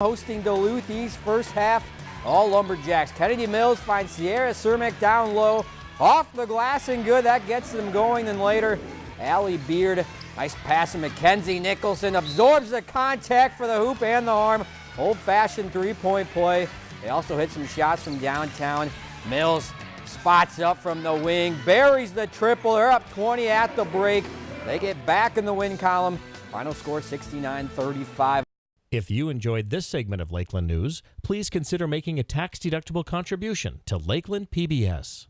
hosting Duluth East first half. All Lumberjacks. Kennedy Mills finds Sierra Cermak down low. Off the glass and good. That gets them going. Then later, Allie Beard. Nice pass to Mackenzie Nicholson. Absorbs the contact for the hoop and the arm. Old-fashioned three-point play. They also hit some shots from downtown. Mills spots up from the wing. Buries the triple. They're up 20 at the break. They get back in the win column. Final score 69-35. If you enjoyed this segment of Lakeland News, please consider making a tax-deductible contribution to Lakeland PBS.